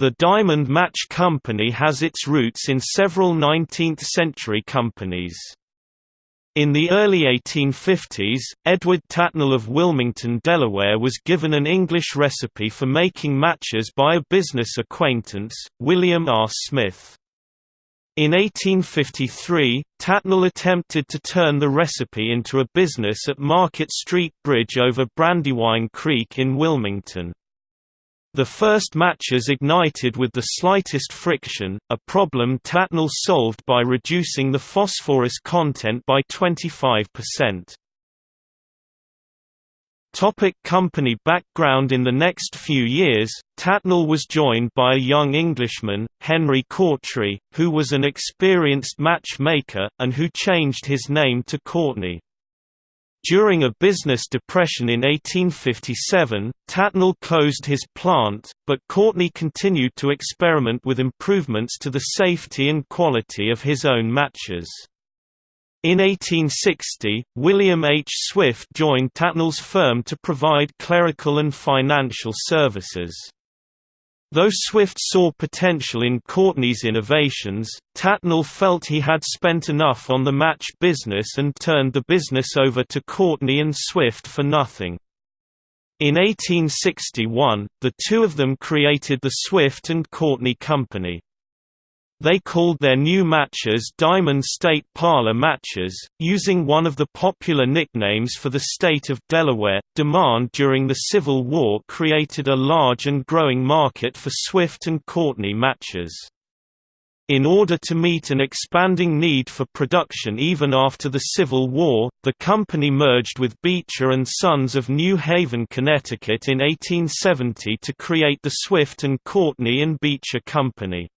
The Diamond Match Company has its roots in several 19th-century companies. In the early 1850s, Edward Tatnall of Wilmington, Delaware was given an English recipe for making matches by a business acquaintance, William R. Smith. In 1853, Tatnall attempted to turn the recipe into a business at Market Street Bridge over Brandywine Creek in Wilmington. The first matches ignited with the slightest friction, a problem Tatnall solved by reducing the phosphorus content by 25%. Topic company background In the next few years, Tatnall was joined by a young Englishman, Henry Courtry, who was an experienced matchmaker, and who changed his name to Courtney. During a business depression in 1857, Tatnall closed his plant, but Courtney continued to experiment with improvements to the safety and quality of his own matches. In 1860, William H. Swift joined Tatnall's firm to provide clerical and financial services. Though Swift saw potential in Courtney's innovations, Tatnall felt he had spent enough on the match business and turned the business over to Courtney and Swift for nothing. In 1861, the two of them created the Swift and Courtney Company. They called their new matches Diamond State Parlor matches, using one of the popular nicknames for the state of Delaware. Demand during the Civil War created a large and growing market for Swift and Courtney matches. In order to meet an expanding need for production even after the Civil War, the company merged with Beecher and Sons of New Haven, Connecticut in 1870 to create the Swift and Courtney and Beecher Company.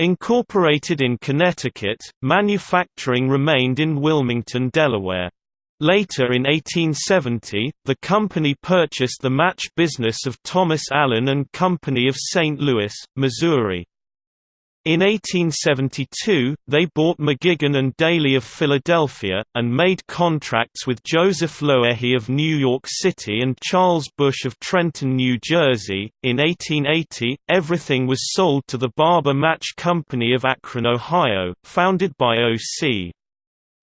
Incorporated in Connecticut, manufacturing remained in Wilmington, Delaware. Later in 1870, the company purchased the match business of Thomas Allen and Company of St. Louis, Missouri. In 1872, they bought McGigan and Daly of Philadelphia, and made contracts with Joseph Loehy of New York City and Charles Bush of Trenton, New Jersey. In 1880, everything was sold to the Barber Match Company of Akron, Ohio, founded by O.C.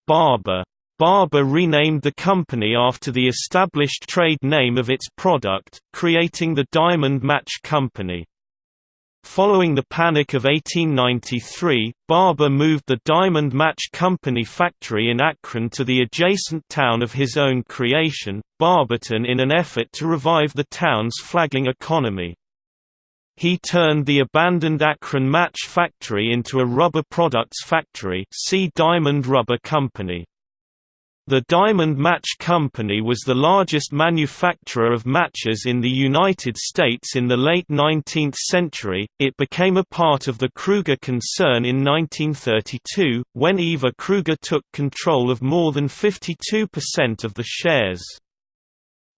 Barber. Barber renamed the company after the established trade name of its product, creating the Diamond Match Company. Following the Panic of 1893, Barber moved the Diamond Match Company factory in Akron to the adjacent town of his own creation, Barberton in an effort to revive the town's flagging economy. He turned the abandoned Akron Match factory into a rubber products factory see Diamond Rubber Company. The Diamond Match Company was the largest manufacturer of matches in the United States in the late 19th century. It became a part of the Kreuger concern in 1932, when Ivar Kreuger took control of more than 52% of the shares.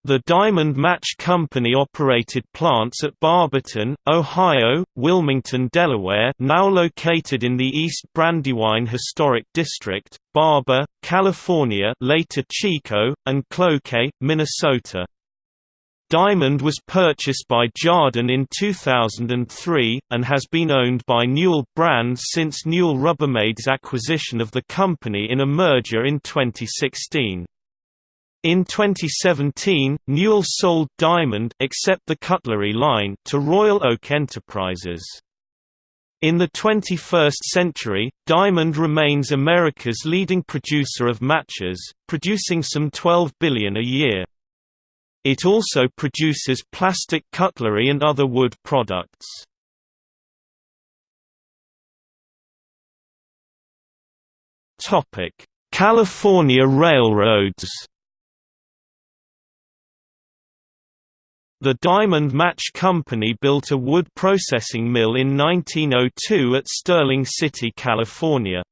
The Diamond Match Company operated plants at Barberton, Ohio, Wilmington, Delaware now located in the East Brandywine Historic District, Barber, California later Chico, and Cloquet, Minnesota. Diamond was purchased by Jarden in 2003, and has been owned by Newell Brands since Newell Rubbermaid's acquisition of the company in a merger in 2016. In 2017, Newell sold Diamond except the cutlery line to Royal Oak Enterprises. In the 21st century, Diamond remains America's leading producer of matches, producing some 12 billion a year. It also produces plastic cutlery and other wood products. California railroads The Diamond Match Company built a wood processing mill in 1902 at Stirling City, California.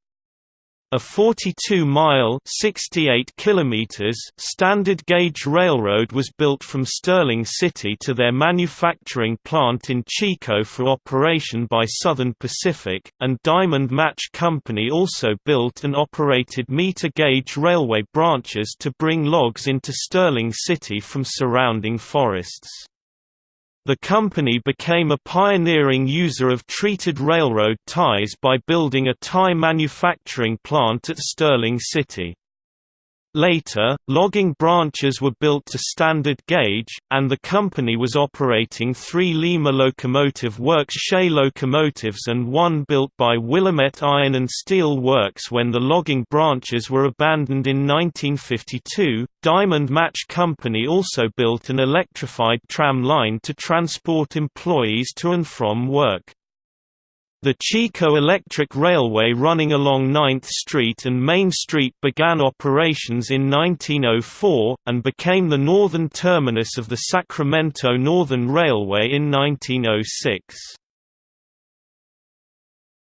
A 42-mile (68 kilometers) standard gauge railroad was built from Stirling City to their manufacturing plant in Chico for operation by Southern Pacific, and Diamond Match Company also built and operated meter gauge railway branches to bring logs into Stirling City from surrounding forests. The company became a pioneering user of treated railroad ties by building a tie manufacturing plant at Stirling City. Later, logging branches were built to standard gauge, and the company was operating three Lima Locomotive Works Shay locomotives and one built by Willamette Iron and Steel Works when the logging branches were abandoned in 1952. Diamond Match Company also built an electrified tram line to transport employees to and from work. The Chico Electric Railway running along 9th Street and Main Street began operations in 1904, and became the northern terminus of the Sacramento Northern Railway in 1906.